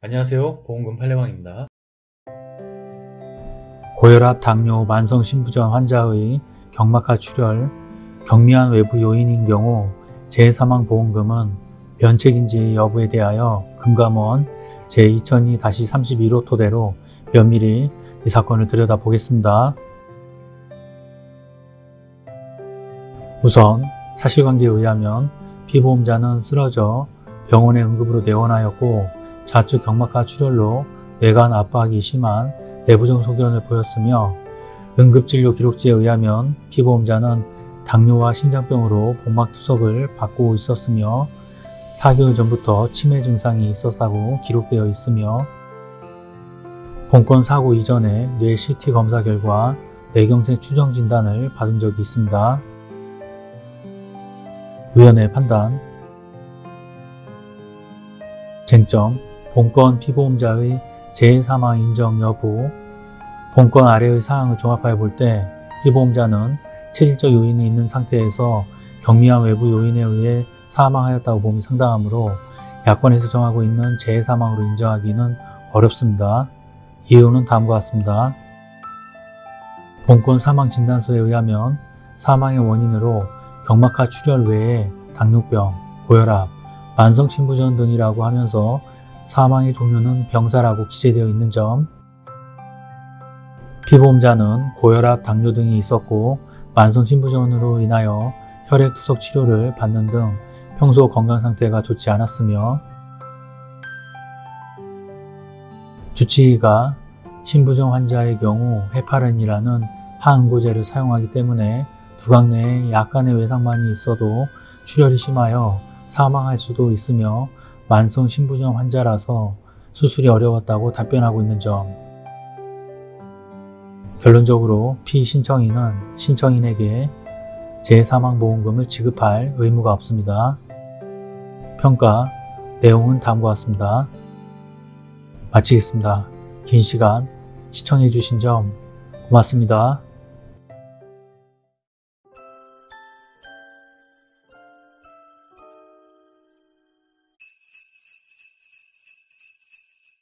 안녕하세요. 보험금 팔례방입니다. 고혈압, 당뇨, 만성신부전 환자의 경막하 출혈, 경미한 외부 요인인 경우 재사망보험금은 면책인지 여부에 대하여 금감원 제2002-31호 토대로 면밀히 이 사건을 들여다보겠습니다. 우선 사실관계에 의하면 피보험자는 쓰러져 병원에 응급으로 내원하였고 좌측 경막하 출혈로 뇌관 압박이 심한 내부정 소견을 보였으며 응급진료 기록지에 의하면 피보험자는 당뇨와 신장병으로 복막투석을 받고 있었으며 4개월 전부터 치매 증상이 있었다고 기록되어 있으며 본건 사고 이전에 뇌 CT 검사 결과 뇌경색 추정 진단을 받은 적이 있습니다. 위원회 판단 쟁점 본건 피보험자의 재사망 인정 여부 본건 아래의 사항을 종합하여 볼 때 피보험자는 체질적 요인이 있는 상태에서 경미한 외부 요인에 의해 사망하였다고 봄이 상당하므로 약관에서 정하고 있는 재사망으로 인정하기는 어렵습니다. 이유는 다음과 같습니다. 본건 사망진단서에 의하면 사망의 원인으로 경막하 출혈 외에 당뇨병, 고혈압, 만성신부전 등이라고 하면서 사망의 종류는 병사라고 기재되어 있는 점. 피보험자는 고혈압, 당뇨 등이 있었고 만성신부전으로 인하여 혈액투석 치료를 받는 등 평소 건강 상태가 좋지 않았으며 주치의가 신부전 환자의 경우 헤파린이라는 항응고제를 사용하기 때문에 두각 내에 약간의 외상만이 있어도 출혈이 심하여 사망할 수도 있으며 만성 신부전 환자라서 수술이 어려웠다고 답변하고 있는 점 결론적으로 피신청인은 신청인에게 재사망보험금을 지급할 의무가 없습니다. 평가 내용은 다음과 같습니다. 마치겠습니다. 긴 시간 시청해 주신 점 고맙습니다.